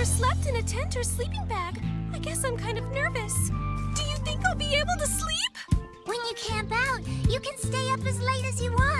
never slept in a tent or sleeping bag. I guess I'm kind of nervous. Do you think I'll be able to sleep? When you camp out, you can stay up as late as you want.